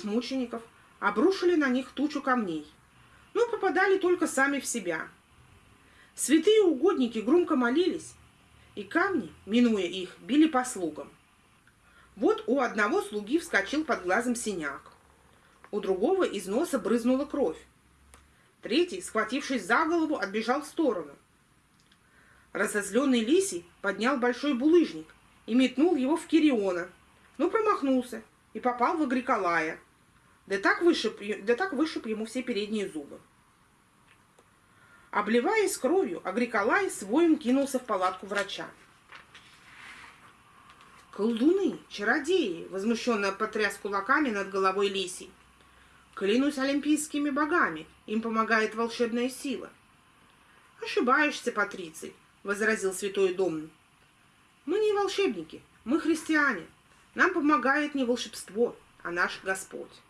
Окружив мучеников, обрушили на них тучу камней, но попадали только сами в себя. Святые угодники громко молились, и камни, минуя их, били по слугам. Вот у одного слуги вскочил под глазом синяк, у другого из носа брызнула кровь. Третий, схватившись за голову, отбежал в сторону. Разозленный Лисий поднял большой булыжник и метнул его в Кириона, но промахнулся и попал в Агриколая. Да так вышиб, да так вышиб ему все передние зубы. Обливаясь кровью, Агриколай с воем кинулся в палатку врача. «Колдуны, чародеи!» — возмущенно потряс кулаками над головой Лисий. «Клянусь олимпийскими богами, им помогает волшебная сила». «Ошибаешься, Патриций», — возразил святой Домн. «Мы не волшебники, мы христиане. Нам помогает не волшебство, а наш Господь».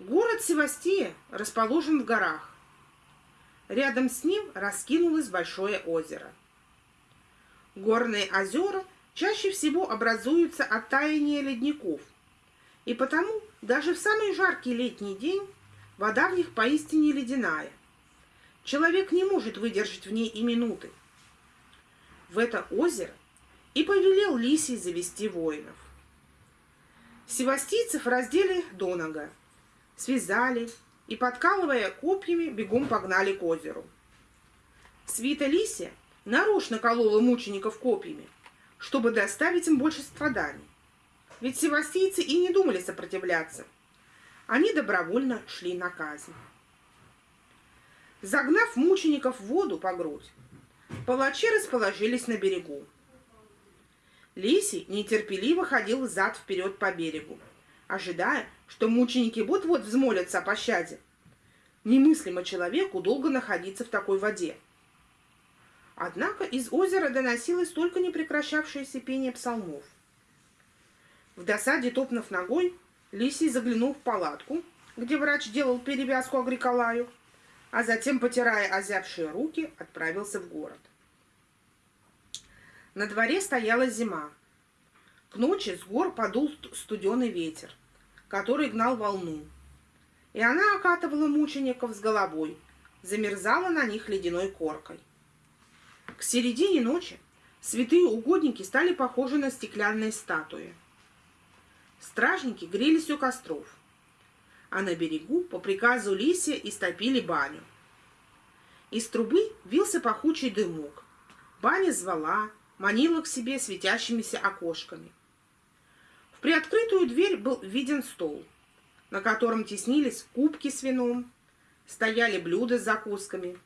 Город Севастия расположен в горах. Рядом с ним раскинулось большое озеро. Горные озера чаще всего образуются от таяния ледников, и потому даже в самый жаркий летний день вода в них поистине ледяная. Человек не может выдержать в ней и минуты. В это озеро и повелел Лисий завести воинов. Севастийцев раздели до нога, связали и, подкалывая копьями, бегом погнали к озеру. Свита Лисия нарочно колола мучеников копьями, чтобы доставить им больше страданий. Ведь севастийцы и не думали сопротивляться. Они добровольно шли на казнь. Загнав мучеников в воду по грудь, палачи расположились на берегу. Лисий нетерпеливо ходил зад-вперед по берегу, ожидая, что мученики вот-вот взмолятся о пощаде. Немыслимо человеку долго находиться в такой воде. Однако из озера доносилось только непрекращавшееся пение псалмов. В досаде топнув ногой, Лисий заглянул в палатку, где врач делал перевязку Агриколаю, а затем, потирая озябшие руки, отправился в город. На дворе стояла зима. К ночи с гор подул студеный ветер, который гнал волну, и она окатывала мучеников с головой, замерзала на них ледяной коркой. К середине ночи святые угодники стали похожи на стеклянные статуи. Стражники грелись у костров – а на берегу по приказу Лисия истопили баню. Из трубы вился пахучий дымок. Баня звала, манила к себе светящимися окошками. Приоткрытую дверь был виден стол, на котором теснились кубки с вином, стояли блюда с закусками,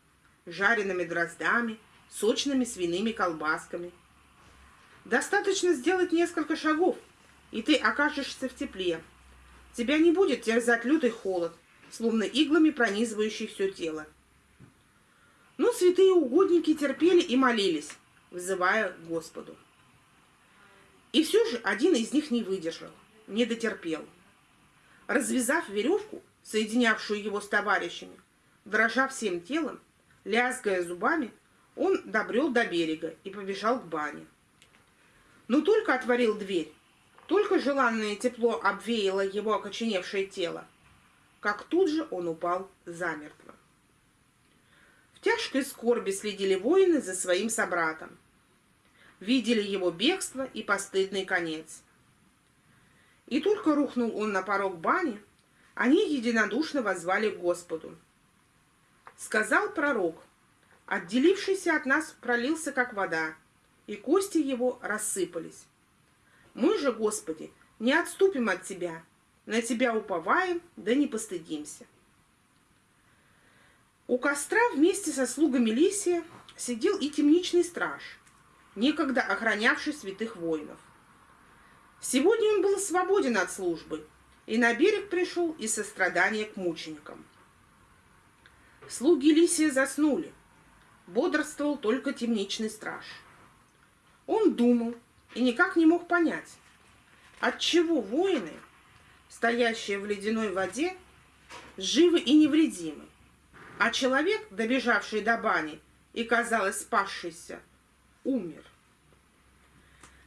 жареными дроздами, сочными свиными колбасками. Достаточно сделать несколько шагов, и ты окажешься в тепле, Тебя не будет терзать лютый холод, словно иглами пронизывающий все тело. Но святые угодники терпели и молились, вызывая Господу. И все же один из них не выдержал, не дотерпел. Развязав веревку, соединявшую его с товарищами, дрожа всем телом, лязгая зубами, он добрел до берега и побежал к бане. Но только отворил дверь, только желанное тепло обвеяло его окоченевшее тело, как тут же он упал замертво. В тяжкой скорби следили воины за своим собратом. Видели его бегство и постыдный конец. И только рухнул он на порог бани, они единодушно возвали к Господу. Сказал пророк, отделившийся от нас пролился, как вода, и кости его рассыпались. Мы же, Господи, не отступим от Тебя, на Тебя уповаем, да не постыдимся. У костра вместе со слугами Лисия сидел и темничный страж, некогда охранявший святых воинов. Сегодня он был свободен от службы и на берег пришел из сострадания к мученикам. Слуги Лисия заснули, бодрствовал только темничный страж. Он думал, и никак не мог понять, отчего воины, стоящие в ледяной воде, живы и невредимы, а человек, добежавший до бани и, казалось, спасшийся, умер.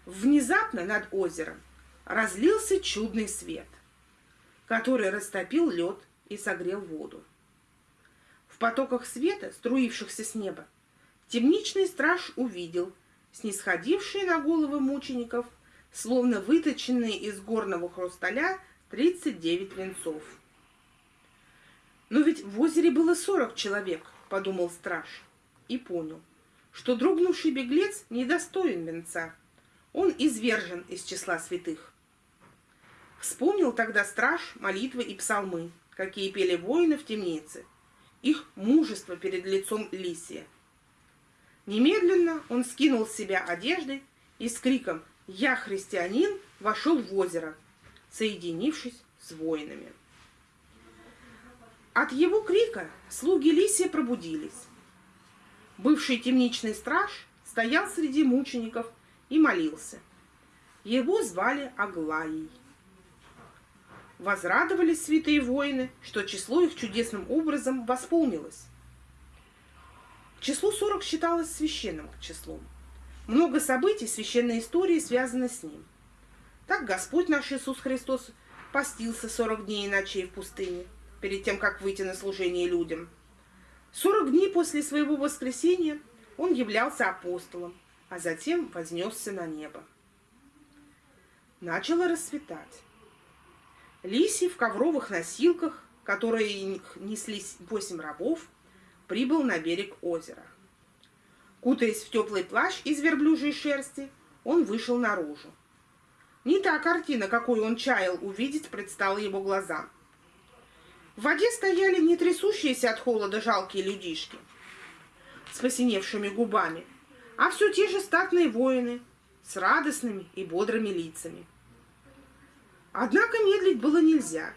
Внезапно над озером разлился чудный свет, который растопил лед и согрел воду. В потоках света, струившихся с неба, темничный страж увидел снисходившие на головы мучеников, словно выточенные из горного хрусталя, 39 венцов. «Но ведь в озере было 40 человек», — подумал страж, и понял, что дрогнувший беглец недостоин венца. Он извержен из числа святых. Вспомнил тогда страж молитвы и псалмы, какие пели воины в темнице, их мужество перед лицом Лисия. Немедленно он скинул с себя одежды и с криком «Я христианин!» вошел в озеро, соединившись с воинами. От его крика слуги Лисия пробудились. Бывший темничный страж стоял среди мучеников и молился. Его звали Аглаей. Возрадовались святые воины, что число их чудесным образом восполнилось. Число 40 считалось священным числом. Много событий священной истории связано с ним. Так Господь наш Иисус Христос постился 40 дней и ночей в пустыне, перед тем, как выйти на служение людям. 40 дней после своего воскресения он являлся апостолом, а затем вознесся на небо. Начало расцветать. Лисий в ковровых носилках, которые неслись восемь рабов, прибыл на берег озера. Кутаясь в теплый плащ из верблюжьей шерсти, он вышел наружу. Не та картина, какую он чаял увидеть, предстала его глазам. В воде стояли не трясущиеся от холода жалкие людишки с посиневшими губами, а все те же статные воины с радостными и бодрыми лицами. Однако медлить было нельзя.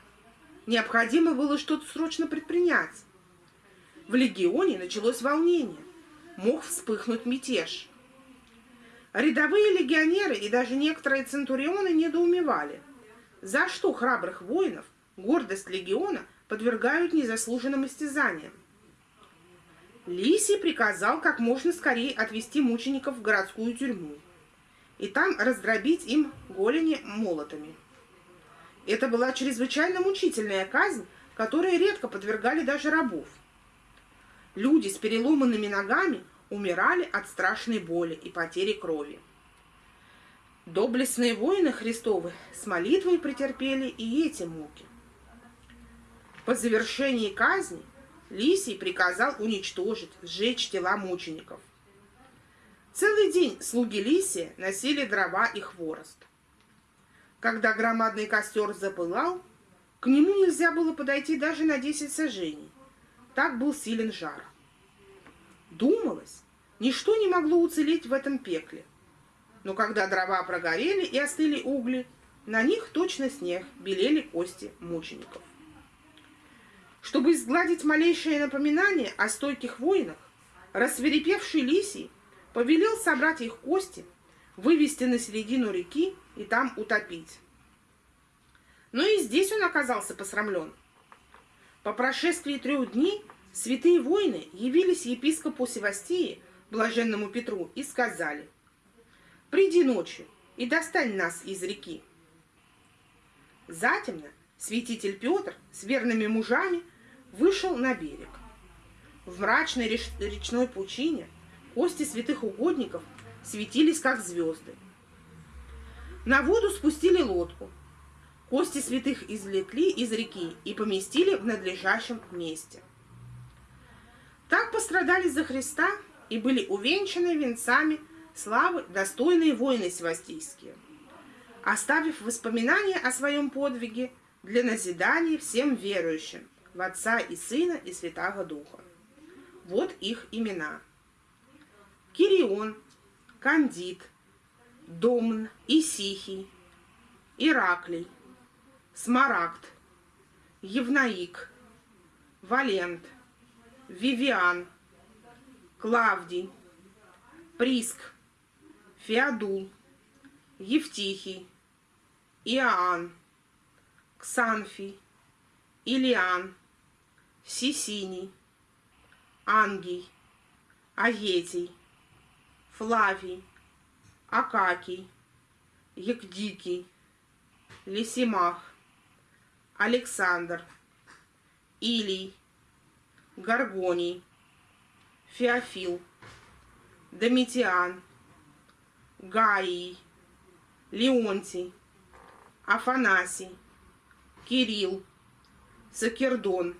Необходимо было что-то срочно предпринять. В легионе началось волнение. Мог вспыхнуть мятеж. Рядовые легионеры и даже некоторые центурионы недоумевали, за что храбрых воинов гордость легиона подвергают незаслуженным истязаниям. Лисий приказал как можно скорее отвести мучеников в городскую тюрьму и там раздробить им голени молотами. Это была чрезвычайно мучительная казнь, которой редко подвергали даже рабов. Люди с переломанными ногами умирали от страшной боли и потери крови. Доблестные воины Христовы с молитвой претерпели и эти муки. По завершении казни Лисий приказал уничтожить, сжечь тела мучеников. Целый день слуги Лисия носили дрова и хворост. Когда громадный костер запылал, к нему нельзя было подойти даже на 10 сажений. Так был силен жар. Думалось, ничто не могло уцелеть в этом пекле. Но когда дрова прогорели и остыли угли, на них точно снег белели кости мучеников. Чтобы изгладить малейшее напоминание о стойких воинах, рассверепевший Лисий повелел собрать их кости, вывести на середину реки и там утопить. Но и здесь он оказался посрамлен. По прошествии трех дней святые воины явились епископу Севастии, блаженному Петру, и сказали, «Приди ночью и достань нас из реки». Затемно святитель Петр с верными мужами вышел на берег. В мрачной речной пучине кости святых угодников светились, как звезды. На воду спустили лодку. Кости святых извлекли из реки и поместили в надлежащем месте. Так пострадали за Христа и были увенчаны венцами славы достойные воины севастийские, оставив воспоминания о своем подвиге для назидания всем верующим в Отца и Сына и Святаго Духа. Вот их имена. Кирион, Кандид, Домн, Исихий, Ираклий, Смарагд, Евнаик, Валент, Вивиан, Клавдий, Приск, Феодул, Евтихий, Иоанн, Ксанфий, Илиан, Сисиний, Ангий, Аетий, Флавий, Акакий, Евдикий, Лисимах, Александр, Илий, Гаргоний, Феофил, Домитиан, Гаий, Леонтий, Афанасий, Кирилл, Сакердон,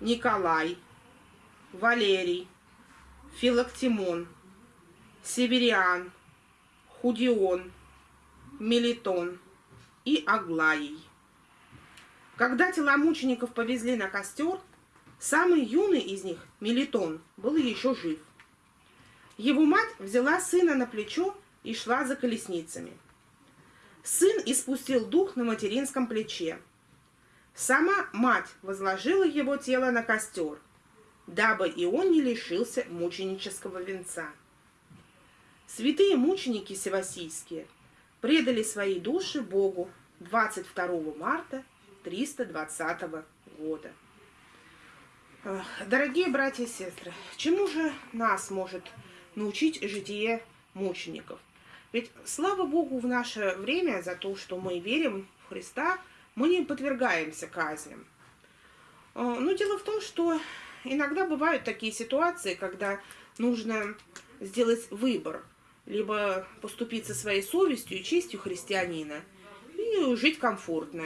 Николай, Валерий, Филактимон, Севериан, Худион, Мелитон и Аглаий. Когда тела мучеников повезли на костер, самый юный из них, Мелитон, был еще жив. Его мать взяла сына на плечо и шла за колесницами. Сын испустил дух на материнском плече. Сама мать возложила его тело на костер, дабы и он не лишился мученического венца. Святые мученики севасийские предали свои души Богу 22 марта 320 года. Дорогие братья и сестры, чему же нас может научить житие мучеников? Ведь слава Богу в наше время за то, что мы верим в Христа, мы не подвергаемся казням. Но дело в том, что иногда бывают такие ситуации, когда нужно сделать выбор. Либо поступить со своей совестью и честью христианина и жить комфортно.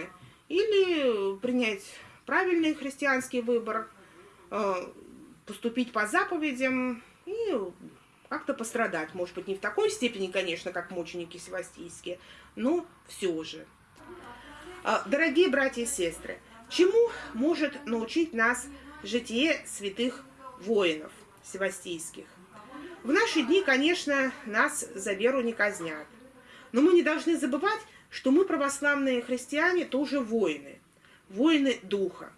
Или принять правильный христианский выбор, поступить по заповедям и как-то пострадать. Может быть, не в такой степени, конечно, как мученики севастийские, но все же. А, дорогие братья и сестры, чему может научить нас житие святых воинов севастийских? В наши дни, конечно, нас за веру не казнят. Но мы не должны забывать, что мы, православные христиане, тоже воины. Воины духа.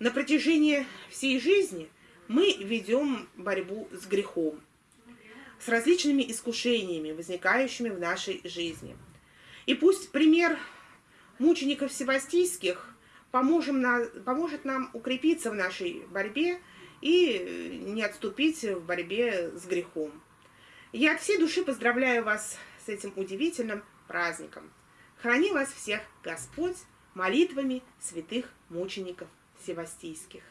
На протяжении всей жизни мы ведем борьбу с грехом с различными искушениями, возникающими в нашей жизни. И пусть пример мучеников севастийских поможем на, поможет нам укрепиться в нашей борьбе и не отступить в борьбе с грехом. Я от всей души поздравляю вас с этим удивительным праздником. Храни вас всех Господь молитвами святых мучеников севастийских.